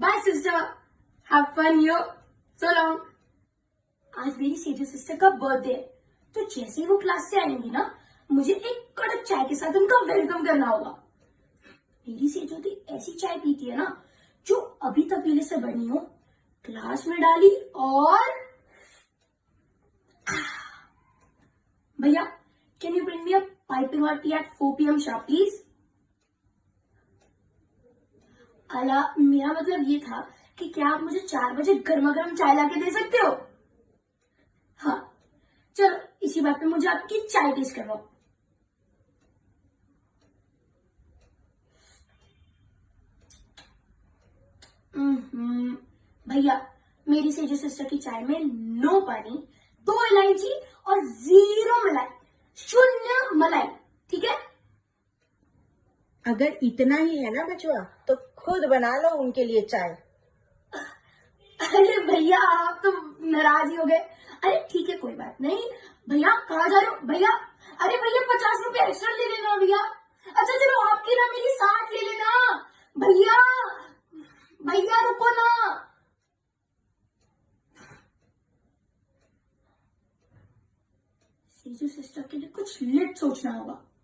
Bye sister have fun you so long आज मेरी सेजो sister का बर्थडे है। तो जैसे ही वो क्लास से आएँगी ना, मुझे एक कड़क चाय के साथ उनका वेलकम करना होगा। मेरी सेजो दी ऐसी चाय पीती है ना, जो अभी तक तबीले से बनी हो क्लास में डाली और भैया can you bring me a piping hot tea at 4 PM sharp please अला मेरा मतलब ये था कि क्या आप मुझे चार बजे गर्मा गर्म चाय लाके दे सकते हो? हाँ चलो, इसी बात पे मुझे आपकी चाय टेस्ट करवाओ। भैया, मेरी सेजो सिस्टर की चाय में नो पानी, दो इलायची और ज़ीरो मलाई, शून्य मलाई, ठीक है? अगर इतना ही है ना बचवा तो खुद बना लो उनके लिए चाय। अरे भैया, आप तो नाराज़ ही हो गए। अरे ठीक है, कोई बात नहीं। भैया, कहाँ जा रहे हो? भैया, अरे भैया, पचास रुपए एक्स्ट्रा ले लेना भैया। अच्छा चलो, आपकी ना मेरी साठ ले लेना। भैया भैया, रुको ना। सीजू सिस्टर के लिए कुछ लिट सोचना होगा।